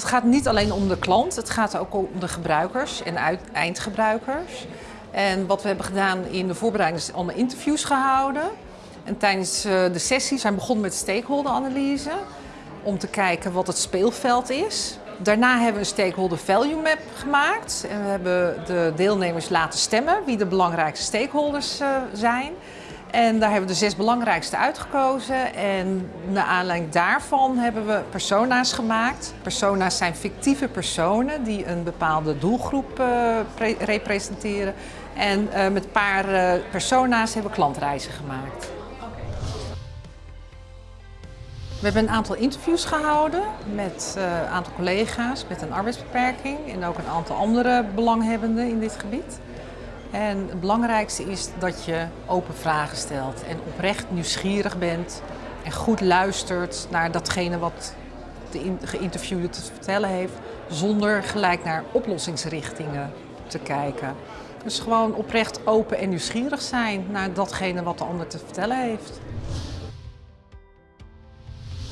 Het gaat niet alleen om de klant, het gaat ook om de gebruikers en eindgebruikers. En wat we hebben gedaan in de voorbereiding is allemaal interviews gehouden. En tijdens eh, de sessie zijn we begonnen met stakeholder-analyse om te kijken wat het speelveld is. Daarna hebben we een stakeholder value map gemaakt. En we hebben de deelnemers laten stemmen wie de belangrijkste stakeholders eh, zijn. En daar hebben we de zes belangrijkste uitgekozen. En naar aanleiding daarvan hebben we persona's gemaakt. Persona's zijn fictieve personen die een bepaalde doelgroep eh, pre- representeren. En eh, met een paar eh, persona's hebben we klantreizen gemaakt. We hebben een aantal interviews gehouden met een aantal collega's met een arbeidsbeperking en ook een aantal andere belanghebbenden in dit gebied. En het belangrijkste is dat je open vragen stelt en oprecht nieuwsgierig bent en goed luistert naar datgene wat de geïnterviewde te vertellen heeft, zonder gelijk naar oplossingsrichtingen te kijken. Dus gewoon oprecht open en nieuwsgierig zijn naar datgene wat de ander te vertellen heeft.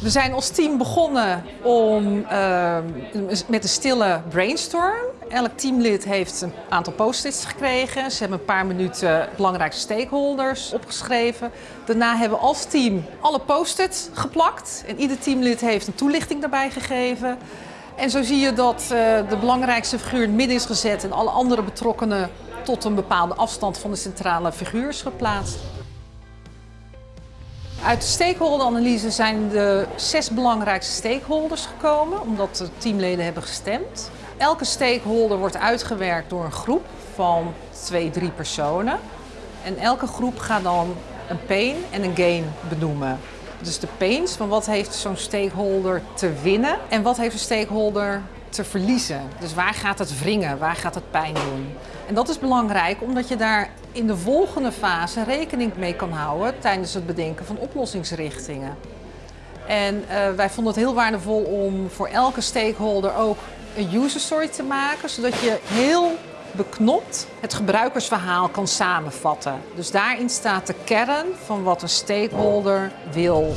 We zijn als team begonnen om, ehm, met een stille brainstorm. Elk teamlid heeft een aantal post-its gekregen. Ze hebben een paar minuten belangrijkste stakeholders opgeschreven. Daarna hebben we als team alle post-its geplakt. En ieder teamlid heeft een toelichting daarbij gegeven. En zo zie je dat eh, de belangrijkste figuur in het midden is gezet en alle andere betrokkenen tot een bepaalde afstand van de centrale figuur is geplaatst. Uit de stakeholderanalyse zijn de zes belangrijkste stakeholders gekomen, omdat de teamleden hebben gestemd. Elke stakeholder wordt uitgewerkt door een groep van twee, drie personen. En elke groep gaat dan een pain en een gain benoemen. Dus de pains, van wat heeft zo'n stakeholder te winnen en wat heeft een stakeholder te verliezen. Dus waar gaat het wringen, waar gaat het pijn doen? En dat is belangrijk omdat je daar in de volgende fase rekening mee kan houden tijdens het bedenken van oplossingsrichtingen. En eh, wij vonden het heel waardevol om voor elke stakeholder ook een user story te maken, zodat je heel beknopt het gebruikersverhaal kan samenvatten. Dus daarin staat de kern van wat een stakeholder wil.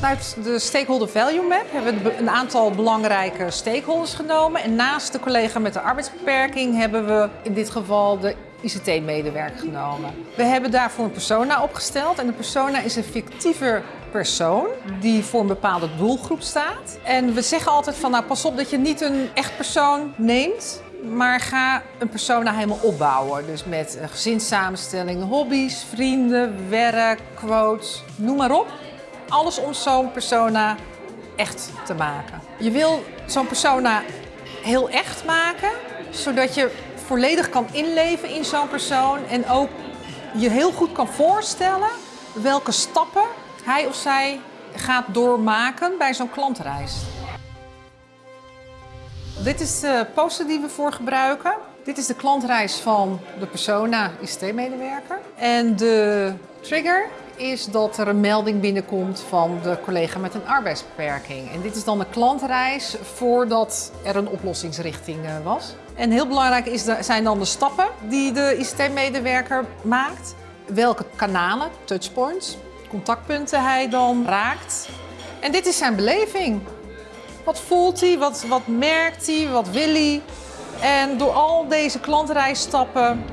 Uit de Stakeholder Value Map hebben we een aantal belangrijke stakeholders genomen. En naast de collega met de arbeidsbeperking hebben we in dit geval de ICT-medewerker genomen. We hebben daarvoor een persona opgesteld. En de persona is een fictieve persoon die voor een bepaalde doelgroep staat. En we zeggen altijd van nou pas op dat je niet een echt persoon neemt. Maar ga een persona helemaal opbouwen. Dus met gezinssamenstelling, hobby's, vrienden, werk, quotes, noem maar op alles om zo'n persona echt te maken. Je wil zo'n persona heel echt maken, zodat je volledig kan inleven in zo'n persoon en ook je heel goed kan voorstellen welke stappen hij of zij gaat doormaken bij zo'n klantreis. Dit is de poster die we voor gebruiken. Dit is de klantreis van de persona ICT-medewerker. En de trigger is dat er een melding binnenkomt van de collega met een arbeidsbeperking. En dit is dan een klantreis voordat er een oplossingsrichting eh, was. En heel belangrijk is de, zijn dan de stappen die de ICT-medewerker maakt. Welke kanalen, touchpoints, contactpunten hij dan raakt. En dit is zijn beleving. Wat voelt hij? Wat, wat merkt hij? Wat wil hij? En door al deze klantreisstappen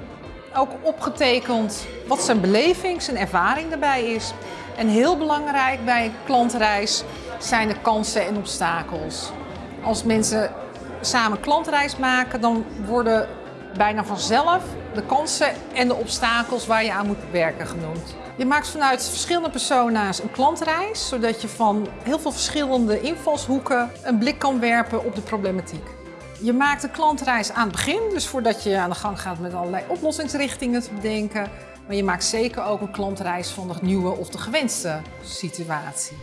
ook opgetekend wat zijn beleving, zijn ervaring daarbij is. En heel belangrijk bij klantreis zijn de kansen en obstakels. Als mensen samen klantreis maken, dan worden bijna vanzelf de kansen en de obstakels waar je aan moet werken genoemd. Je maakt vanuit verschillende persona's een klantreis, zodat je van heel veel verschillende invalshoeken een blik kan werpen op de problematiek. Je maakt een klantreis aan het begin, dus voordat je aan de gang gaat met allerlei oplossingsrichtingen te bedenken. Maar je maakt zeker ook een klantreis van de nieuwe of de gewenste situatie.